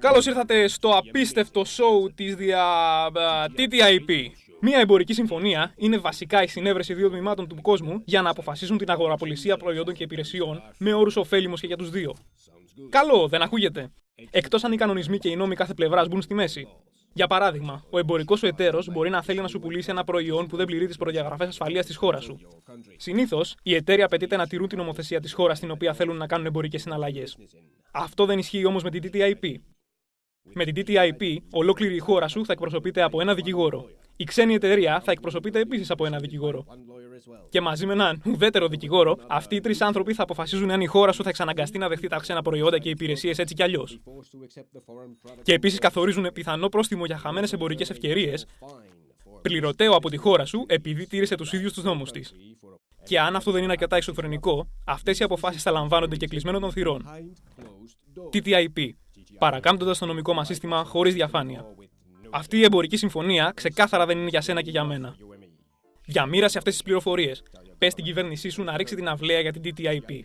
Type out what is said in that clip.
Καλώς ήρθατε στο απίστευτο show της δια... TTIP. Μία εμπορική συμφωνία είναι βασικά η συνέβρεση δύο τμήματων του κόσμου για να αποφασίσουν την αγοραπολισία προϊόντων και υπηρεσιών με όρους ωφέλιμους και για τους δύο. Καλό, δεν ακούγεται. Εκτός αν οι κανονισμοί και οι νόμοι κάθε πλευράς μπουν στη μέση. Για παράδειγμα, ο εμπορικός σου εταίρος μπορεί να θέλει να σου πουλήσει ένα προϊόν που δεν πληρεί τις προδιαγραφές ασφαλείας της χώρας σου. Συνήθως, οι εταίροι απαιτείται να τηρούν την νομοθεσία της χώρας στην οποία θέλουν να κάνουν εμπορικές συναλλαγές. Αυτό δεν ισχύει όμως με την TTIP. Με την TTIP, ολόκληρη η χώρα σου θα εκπροσωπείται από ένα δικηγόρο. Η ξένη εταιρεία θα εκπροσωπείται επίσης από ένα δικηγόρο. Και μαζί με έναν ουδέτερο δικηγόρο, αυτοί οι τρεις άνθρωποι θα αποφασίζουν αν η χώρα σου θα εξαναγκαστεί να δεχτεί τα ξένα προϊόντα και υπηρεσίες έτσι κι αλλιώς. Και επίσης καθορίζουν πιθανό πρόστιμο για χαμένες εμπορικές ευκαιρίες, πληρωτέο από τη χώρα σου επειδή τήρησε τους ίδιους τους νόμους της. Και αν αυτό δεν είναι αρκετά ισοφρενικό, αυτές οι αποφάσεις θα λαμβάνονται και κλεισμένο των θυρών. TTIP. Παρακάμπτοντας το νομικό μας σύστημα χωρίς διαφάνεια. Αυτή η εμπορική συμφωνία ξεκάθαρα δεν είναι για σένα και για μένα. Διαμήρασε αυτές τις πληροφορίες. Πες στην κυβέρνησή σου να ρίξει την αυλαία για την TTIP.